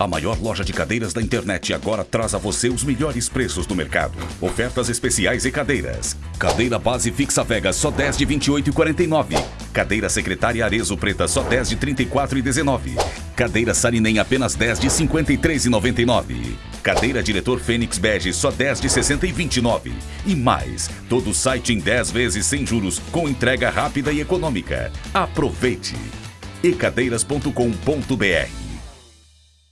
A maior loja de cadeiras da internet agora traz a você os melhores preços do mercado. Ofertas especiais e cadeiras. Cadeira base fixa Vega só 10 de 28,49. Cadeira secretária Arezo preta só 10 de 34,19. Cadeira Sarinem apenas 10 de 53,99. Cadeira diretor Fênix Bege só 10 de 60 e 29. E mais, todo o site em 10 vezes sem juros com entrega rápida e econômica. Aproveite! ecadeiras.com.br